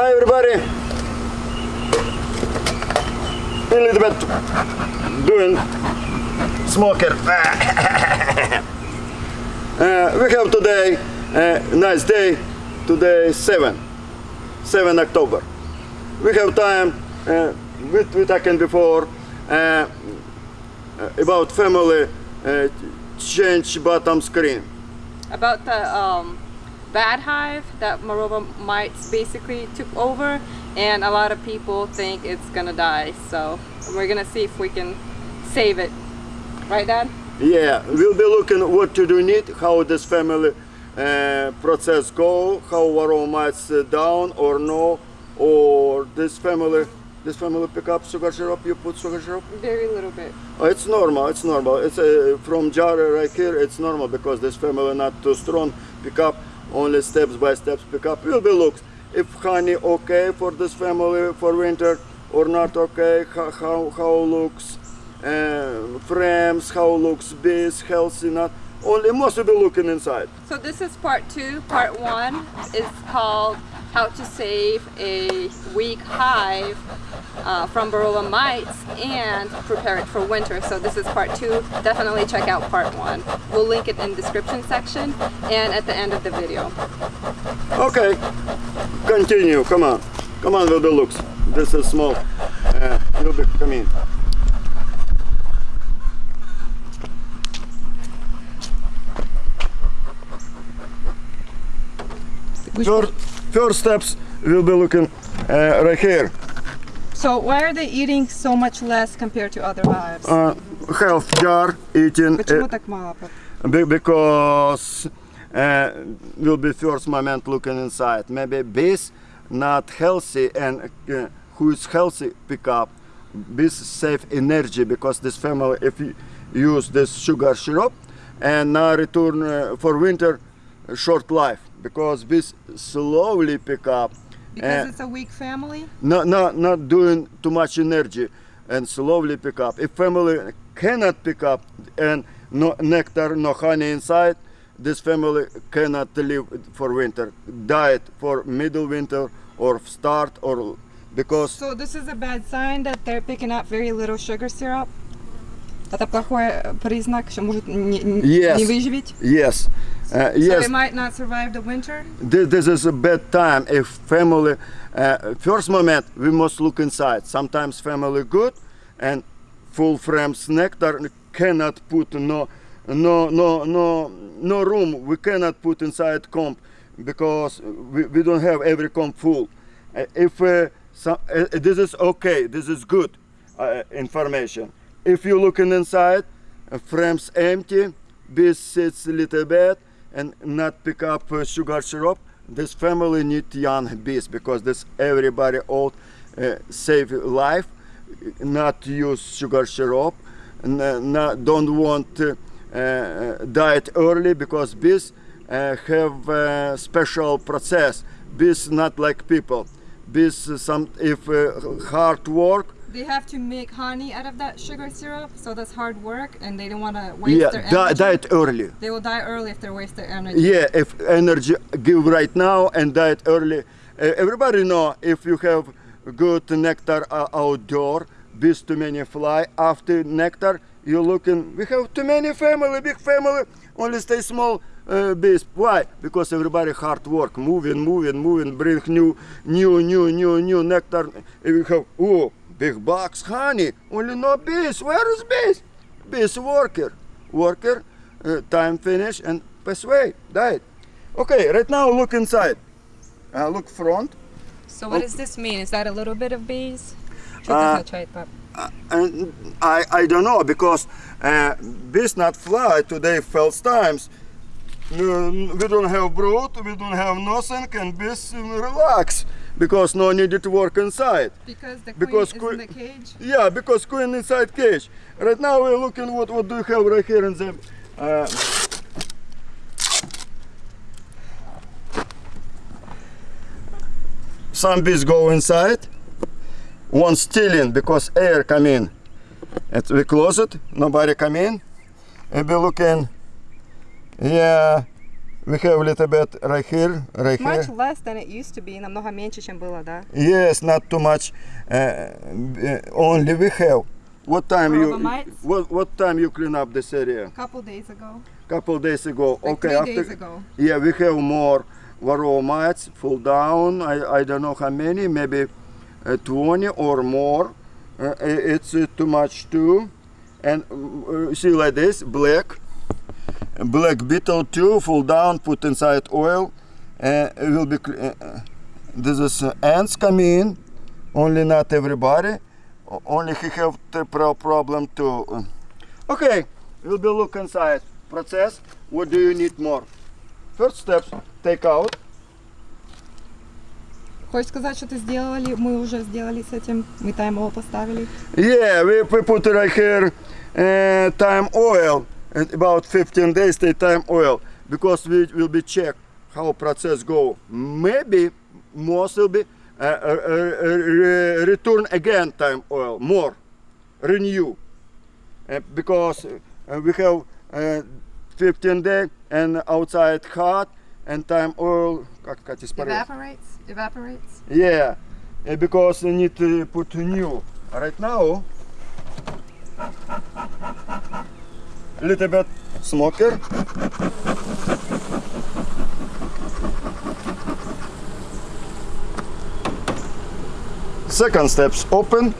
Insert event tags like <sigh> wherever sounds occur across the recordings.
Hi everybody. A little bit doing smoker. <laughs> uh, we have today a nice day. Today 7, 7 October. We have time. Uh, we, we talking before uh, about family uh, change bottom screen. about the um, bad hive that varroa mites basically took over and a lot of people think it's gonna die so we're gonna see if we can save it right dad Yeah, we'll be looking what to do need, how this family uh, process go, how varroa mites uh, down or no, or this family, this family pick up sugar syrup, you put sugar syrup? very little bit Oh, it's normal, it's normal. It's uh, from jar right here, it's normal because this family not too strong, pick up only steps by steps pick up. Will be looks if honey okay for this family for winter or not okay, how, how, how looks uh, frames, how looks bees, healthy, not. Only must be looking inside. so this is part two part one is called how to save a weak hive uh, from Varroa mites and prepare it for winter. So this is part two. Definitely check out part one. We'll link it in description section and at the end of the video. Okay, continue, come on. Come on with the looks. This is small. Uh, will be, come in. First, first steps we'll be looking uh, right here. So why are they eating so much less compared to other hives? Uh, health jar eating uh, because uh, will be first moment looking inside. Maybe bees not healthy and uh, who is healthy pick up bees save energy because this family if you use this sugar syrup and now return uh, for winter short life because bees slowly pick up. Because uh, it's a weak family? not, not, not doing too much energy and slowly pick up. If family cannot pick up and no nectar, no honey inside, this family cannot live for winter. Diet for middle winter or start or because So this is a bad sign that they're picking up very little sugar syrup? Это плохой признак, что может не, не- Yes. не выживет? yes, uh, So they might not survive the winter? Thi- this is a bad time if family uh, first moment we must look inside. Sometimes family good and full frames nectar cannot put no no no no no room. We cannot put inside comp because we, we don't have every comp full. Uh, if uh, some, uh, this is okay this is good uh, information. If you looking inside uh, frames empty bees sits a little bit and not pick up uh, sugar syrup. This family need young bees because this everybody old uh, save life not use sugar syrup not, don't want uh, uh, diet early because bees uh, have uh, special process. Bees not like people. Bees some if uh, hard work They have to make honey out of that sugar syrup, so that's hard work, and they don't want to waste yeah their energy. diet early. They will die early if they waste their energy. yeah if energy give right now and die early. Uh, everybody know if you have good nectar uh, outdoor bees too many fly. After nectar you're looking we have too many family big family only stay small uh, bees why? Because everybody hard work moving moving moving bring new new new new new nectar. And we have oh big box honey. Only no bees where is bees bees worker. Worker uh, time finish and pass away died. Okay right now look inside. Uh, look front. So what does this mean? Is that a little bit of bees? Uh, and I, I don't know because uh, bees not fly today first times. Mm, we don't have brood we don't have nothing and bees relax because no needed to work inside. Because the Because queen queen- is in the cage. yeah because queen inside cage. Right now we're looking what what do you have right here in the uh, some bees go inside. One stealing because air come in. And we close it nobody come in. And we looking yeah we have a little bit right here, right here. Much less than it used to be. Намного меньше, чем было, да? Yes, not too much. Uh, uh, only we have. What time you? Bromeliads? What what time you clean up this area? A couple days ago. Couple days ago. Like okay, three after. days ago. Yeah, we have more varroa mites fall down. I, I don't know how many, maybe uh, 20 or more. Uh, i- it's uh, too much too. And uh, see like this, black, black beetle too fall down put inside oil and it will be uh, uh, this is uh, ants come in only not everybody only he have the pro problem too uh, okay we'll be look inside process what do you need more first steps take out Хочешь сказать, что ты сделали, мы уже сделали с этим, мы тайм-ойл поставили? Yeah, we, we put right here uh, thyme oil and about 15 days stay thyme oil. Because we will be check how process go. Maybe most will be uh, uh, uh, uh return again thyme oil more. Renew. Uh, because uh, we have 15 day and outside hot and thyme oil evaporates? Evaporates? Yeah. Because we need to put new. Right now little bit smoker. Second steps open.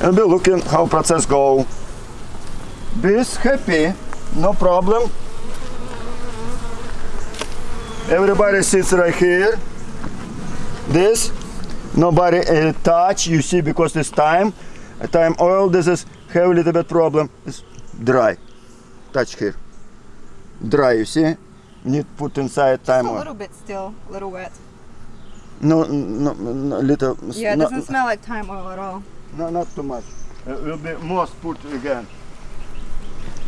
And be looking how process go. Bees happy, no problem. Everybody sits right here. This, nobody uh, touch. You see, because this time, thyme oil. This is have a little bit problem. It's dry. Touch here. Dry. You see. Need put inside time a oil. little bit still. A little wet. No, no, no little. Yeah, it no, doesn't smell like thyme oil at all. no, not too much. Uh, will be most put again.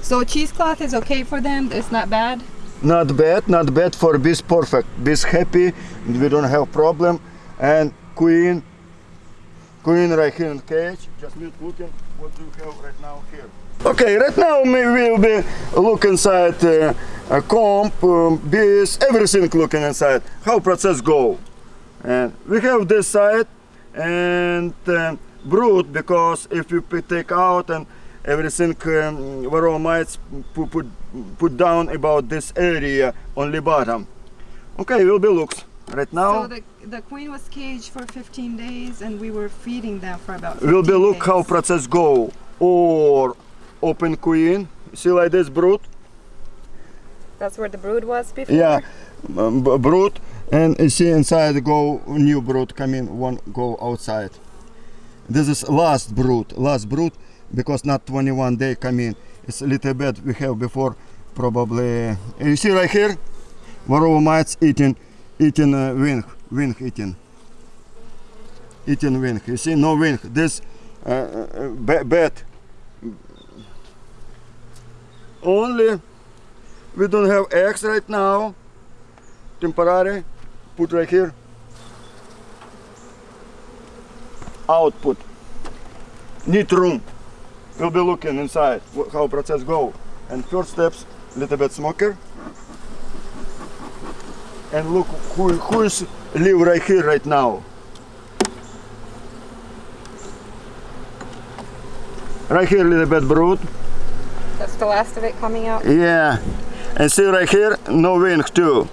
So cheesecloth is okay for them? It's not bad? Not bad, not bad for bees. Perfect. Bees happy. We don't have problem. And queen, queen right here in cage. Just need looking what do you have right now here. Okay, right now we will be look inside uh, a comb, um, bees, everything looking inside. How process go. And we have this side and uh, brood because if you take out and everything um, varroa mites put, put, put down about this area only bottom. Okay, will be looks. Right now So the, the queen was caged for 15 days and we were feeding them for about 15 will be look days. how process go. Or open queen, see like this brood. That's where the brood was before? Yeah, um, brood, and you see inside go new brood come in, one go outside. This is last brood, last brood, because not 21 day come in. It's a little bit we have before, probably. You see right here, varroa mites eating, eating uh, wing, wing eating, eating wing. You see no wing. This uh. Only we don't have eggs right now. Temporary. Put right here. Output. Need room. We'll be looking inside how process go. And first steps, little bit smoker. And look who who is live right here right now. Right here, little bit brood. That's the last of it coming out? Yeah, and see right here, no wing too.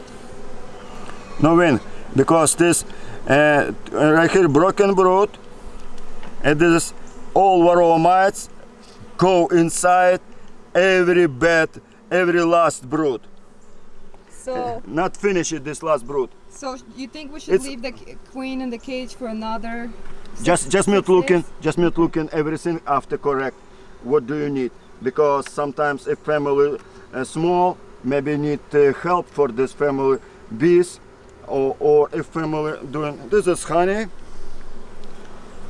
No wing, because this uh, right here broken brood, and this is all varroa mites go inside every bed, every last brood. So, <laughs> Not finish it, this last brood. so you think we should It's- leave the queen in the cage for another Just just mute looking, days? just mute looking everything after correct. What do you need? Because sometimes if family uh, small, maybe need uh, help for this family bees, or, or if family doing this is honey.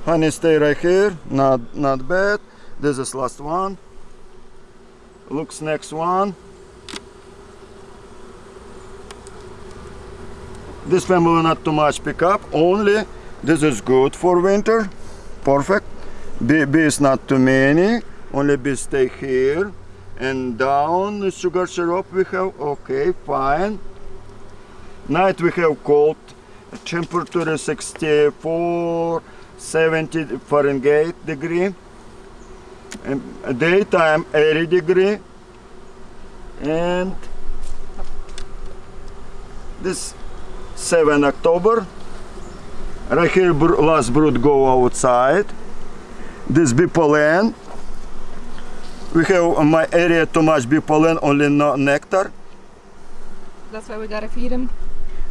Honey stay right here, not not bad. This is last one. Looks next one. This family not too much pick up, only this is good for winter, perfect. Bee, bees not too many, only bees stay here. and down sugar syrup we have. Okay fine. Night we have cold. Temperature is 64 70 Fahrenheit degree. And daytime 80 degree. And this 7 October. Right here br- last brood go outside. This bee pollen we have in my area too much bee pollen only no nectar. That's why we gotta feed them.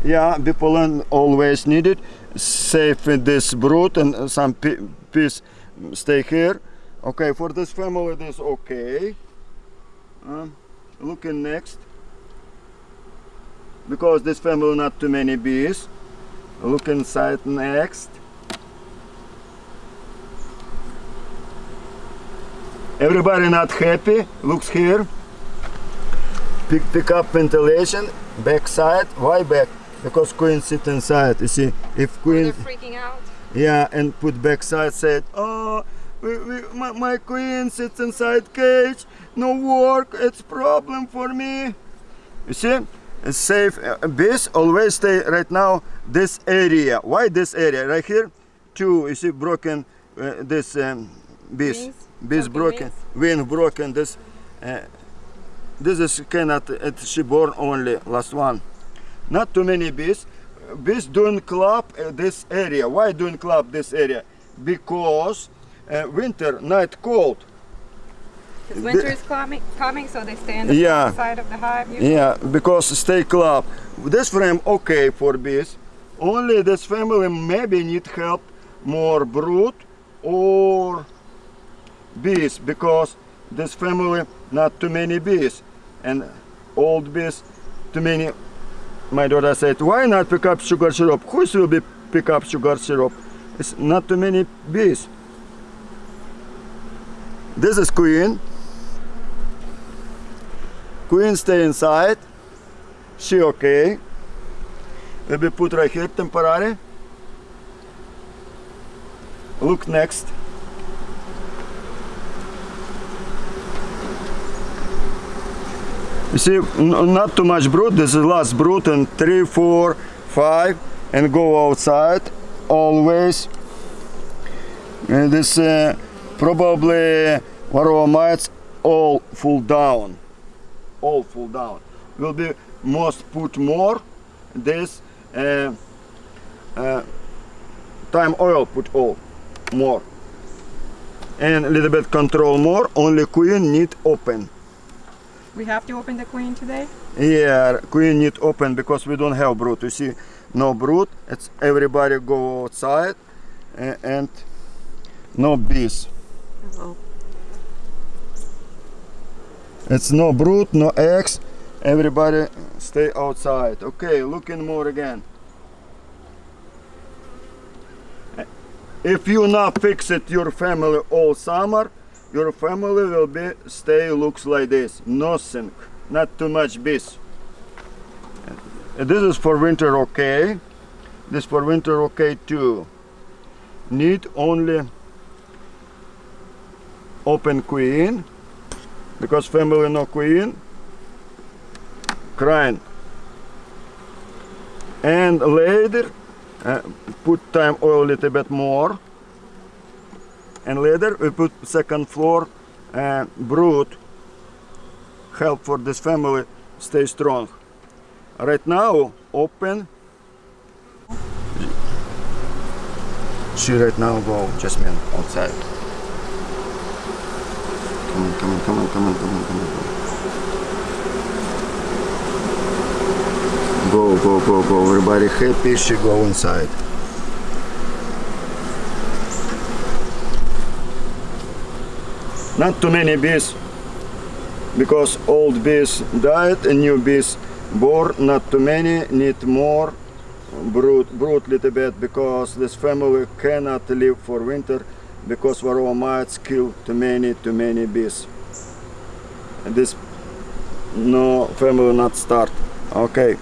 yeah bee pollen always needed. Save this brood and some bees stay here. Okay for this family this okay. Um, looking next because this family not too many bees look inside next. Everybody not happy? Looks here. Pick, pick up ventilation. Back side why back? Because queen sit inside you see. If queen They're freaking out. yeah, and put backside said, oh, we, we, my, my queen sits inside cage, no work, it's problem for me. You see, safe bees always stay right now this area. Why this area? Right here, two. You see, broken uh, this um, bees, Wings? bees Broken broken, wing broken. This, uh, this is cannot. It, she born only last one. Not too many bees bees don't clap uh, this area. Why don't clap this area? Because uh, winter night cold. Because winter is coming, coming, so they stay on the Yeah. side of the hive. usually. Yeah, because stay clap. This frame okay for bees. Only this family maybe need help more brood or bees because this family not too many bees and old bees too many. My daughter said, why not pick up sugar syrup? Who will be pick up sugar syrup? It's not too many bees. This is queen. Queen stay inside. She okay. Maybe put right here temporary. Look next. You see, not too much brood. This is last brood, and three, four, five, and go outside always. And this uh, probably varroa mites all fall down all fall down. Will be most put more this uh, uh, thyme oil put all more and a little bit control more. Only queen need open. We have to open the queen today. Yeah, queen need open because we don't have brood. You see, no brood. It's everybody go outside a- and no bees. Oh. It's no brood, no eggs. Everybody stay outside. Okay, looking more again. If you not fix it your family all summer, your family will be stay looks like this. Nothing, not too much bees. This is for winter okay. This for winter okay too. Need only open queen because family no queen. Crying. And later uh, put thyme oil a little bit more. And later we put second floor uh, brood help for this family stay strong. Right now open. She right now go Jasmine outside Come on, come on, come on, come on, come on, come on. Go, go, go, go. Everybody happy, she go inside. Not too many bees because old bees died and new bees born. Not too many, need more brood, brood little bit because this family cannot live for winter because varroa mites kill too many, too many bees. And this no family not start. Okay.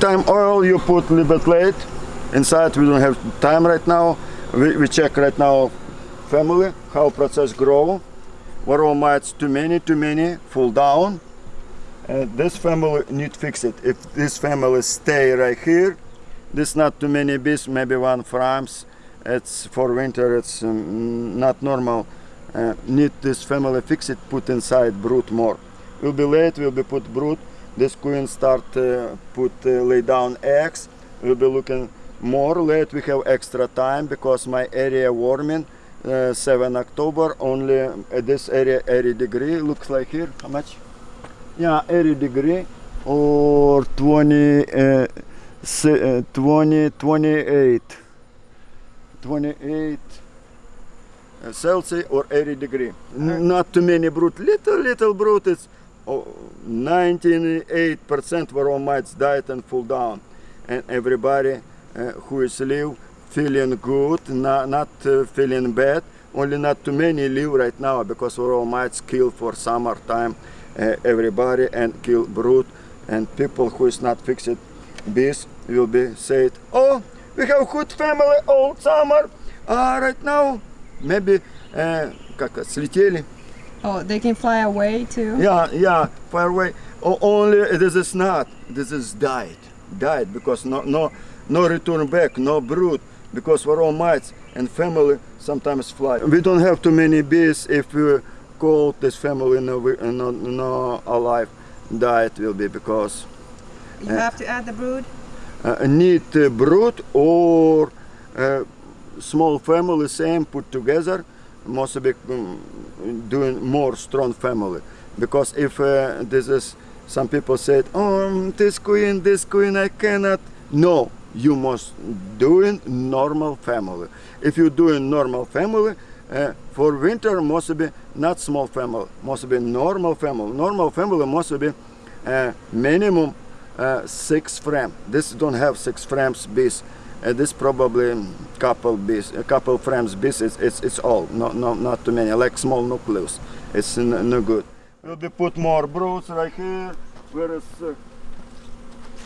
Thyme oil you put a little bit late. Inside we don't have time right now. We, we check right now family, how process grow. Varroa mites too many, too many, fall down. And this family need fix it. If this family stay right here, this not too many bees, maybe one frames. It's for winter, it's um, not normal. Uh, need this family fix it, put inside brood more. Will be late, will be put brood. This queen start uh, put uh, lay down eggs. We'll be looking more late. We have extra time because my area warming. Uh, 7 October only uh, this area 80 degree looks like here how much yeah 80 degree or 20 uh, uh, 20 28 28 uh, Celsius or 80 degree. N- not too many brood little little brood it's oh, 98% varroa mites died and fall down. And everybody uh, who is live feeling good not, not uh, feeling bad only not too many live right now because all mites kill for summertime uh, everybody and kill brood and people who is not fixed bees will be said, oh, we have good family all summer, uh, right now maybe uh, как слетели. Oh, they can fly away too? Yeah, yeah, fly away. Oh, only this is not, this is died, died because no, no, no return back, no brood, because varroa mites and family sometimes fly. We don't have too many bees if we call this family no, no, no alive, died will be because you have to add the brood. uh, need brood or uh, small family same put together must be um, doing more strong family. Because if uh, this is some people said oh this queen this queen i cannot. No you must doing normal family. If you doing normal family uh, for winter must be not small family must be normal family. Normal family must be uh, minimum uh, six frame. This don't have six frames bees. Uh, this probably couple bees, a couple frames bees. It's, it's it's all, no no not too many. Like small nucleus. It's no good. we'll be put more broods right here. Where is uh,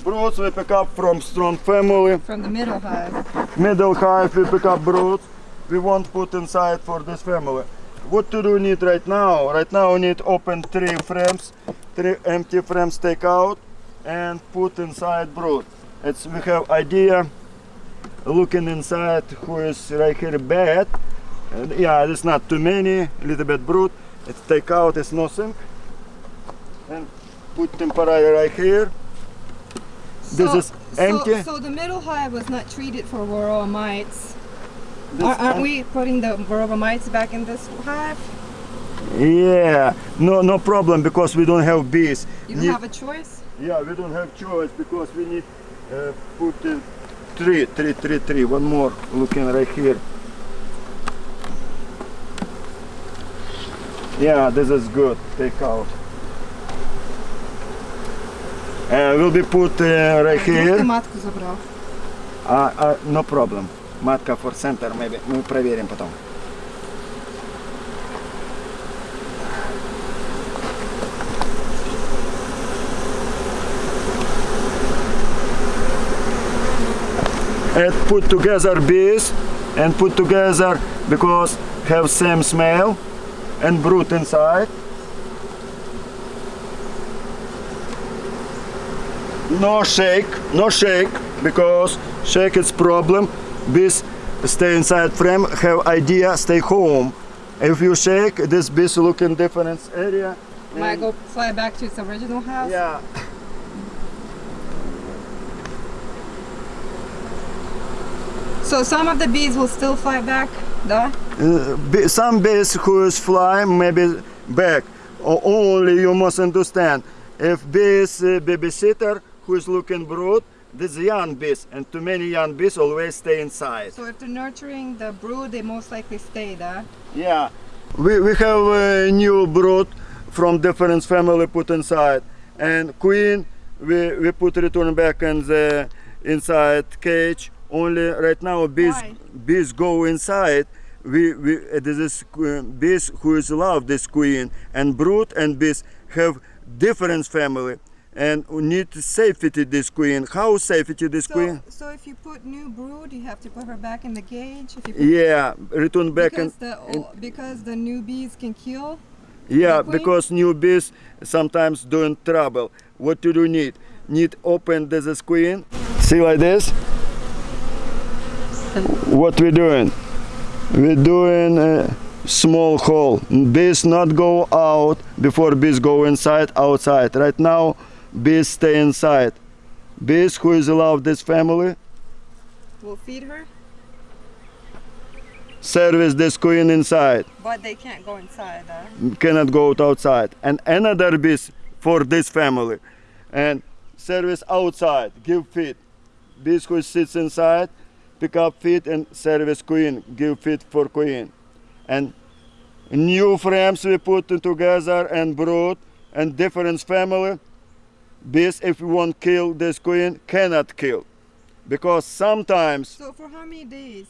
broods we pick up from strong family. From the middle hive. Middle hive we pick up broods. We won't put inside for this family. What to do need right now? Right now we need open three frames, three empty frames take out and put inside brood. It's we have idea looking inside who is right here bed. And yeah, it's not too many, a little bit brood. It's take out, it's nothing. And put temporary right here. This So- is empty. So, so the middle hive was not treated for varroa mites. This aren't we putting the varroa mites back in this hive? Yeah, no, no problem because we don't have bees. You don't have a choice. Yeah, we don't have choice because we need uh, put uh, three, three, three, three. One more looking right here. Yeah, this is good. Take out. Uh, will be put uh, right Вдруг ты here. матку забрал. Uh, uh, no problem. Матка for center, maybe. Мы проверим потом. And put together bees and put together because have same smell and brood inside. No shake, no shake because shake is problem. Bees stay inside frame, have idea, stay home. If you shake, this bees look in different area. Might go fly back to its original house. yeah. So some of the bees will still fly back, да? Uh, be- some bees who is fly maybe back. O- only you must understand. If bees uh, babysitter who is looking brood, this young bees and too many young bees always stay inside. So if they're nurturing the brood, they most likely stay, да? Yeah, we, we have a new brood from different family put inside, and queen we, we put return back in the inside cage. only right now bees Why? bees go inside. We, we uh, this is bees who is love this queen and brood and bees have different family. and we need to safety this queen. How safety this queen? So, so if you put new brood, you have to put her back in the cage. If you Yeah, return back because and the because the new bees can kill. yeah, because new bees sometimes doing trouble. What do you need? Need open this queen. See like this. What we doing? We're doing a small hole. Bees not go out before bees go inside. Outside. Right now, bees stay inside. Bees who is allowed this family We'll feed her, service this queen inside. but they can't go inside. Uh, cannot go outside. And another bees for this family. And service outside, give feed. Bees who sits inside, pick up feed and service queen, give feed for queen. And new frames we put together and brood and different family. Bees, if we want kill this queen, cannot kill. Because sometimes so for how many days?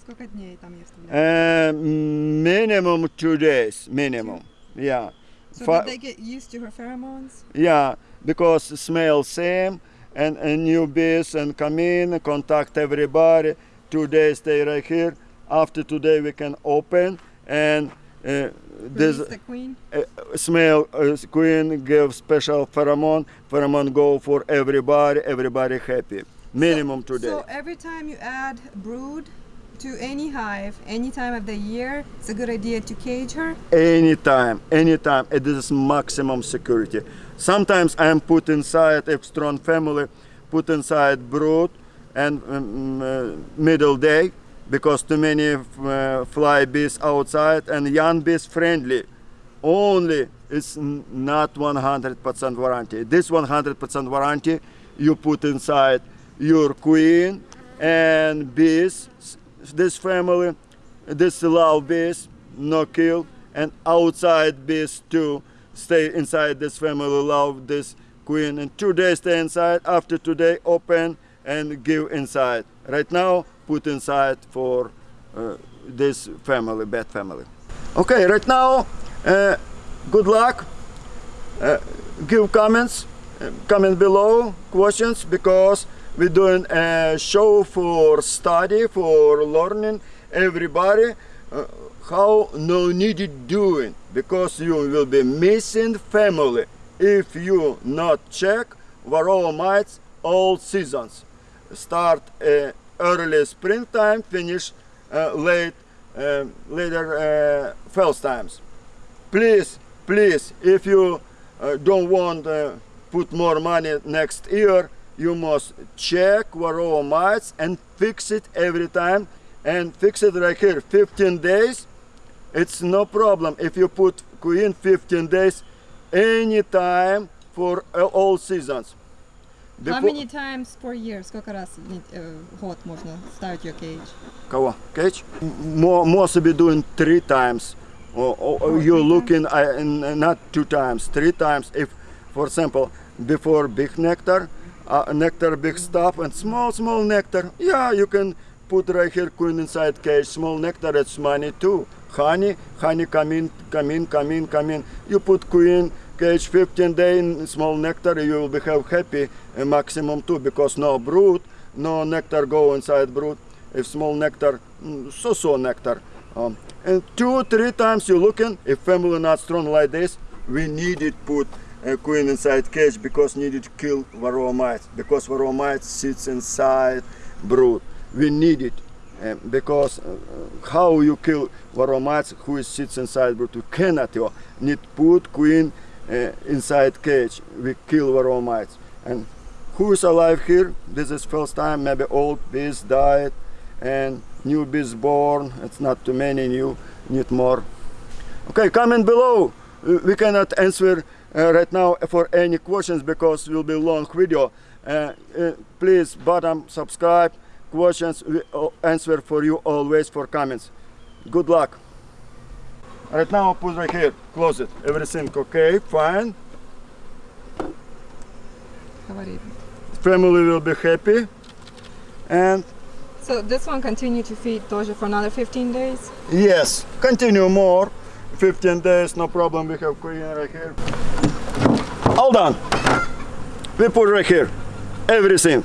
Сколько дней там я вставляю? uh, minimum two days, minimum. Yeah. So Fi- did they get used to her pheromones? Yeah, because smell same and, and new bees and come in, contact everybody. Two days stay right here. After today we can open and uh, this the queen. uh, smell uh, queen give special pheromone. Pheromone go for everybody. Everybody happy. Minimum two days. So every time you add brood to any hive, any time of the year, it's a good idea to cage her. anytime anytime it is maximum security sometimes i am put inside a strong family put inside brood and um, uh, middle day because too many uh, fly bees outside and young bees friendly. Only it's not 100% warranty. This 100% warranty you put inside your queen and bees this family this love bees no kill and outside bees too stay inside this family love this queen and two days stay inside after today open and give inside. Right now put inside for uh, this family bad family. Okay right now uh, good luck. Uh, give comments uh, comment below questions because we're doing a show for study for learning everybody. Uh, how no needed doing because you will be missing family if you not check varroa mites all seasons. Start uh, early springtime finish uh, late uh, later uh, fall times. Please please if you uh, don't want uh, put more money next year you must check varroa mites and fix it every time and fix it right here 15 days it's no problem if you put queen 15 days anytime for uh, all seasons How Before- many times per year? Сколько раз в не- э, в год можно ставить your cage? Кого? Cage? More, most be doing three times. Or, or, or Oh, you're three looking uh, in- not two times, three times. If, for example, before big nectar, uh, nectar big stuff and small, small nectar. Yeah, you can put right here queen inside cage. Small nectar, it's money too. Honey, honey, come in, come in, come in, come in. You put queen cage 15 day in small nectar, you will be have happy uh, maximum too because no brood, no nectar go inside brood. If small nectar, mm, so so nectar. Um, and two, three times you looking. If family not strong like this, we needed put a queen inside cage because needed to kill varroa mites because varroa mites sits inside brood. We need it um, because uh, how you kill varroa mites who sits inside brood? You cannot. You need put queen uh, inside cage. We kill varroa mites. And who is alive here? This is first time. Maybe old bees died and new bees born. It's not too many new. Need more. Okay, comment below. We cannot answer right now for any questions because will be long video. Please bottom subscribe questions, we uh, answer for you always for comments. Good luck. Right now, put right here, close it. Everything okay, fine. Family will be happy. And so this one continue to feed Toja for another 15 days? Yes, continue more. 15 days, no problem, we have queen right here. All done. We put right here, everything.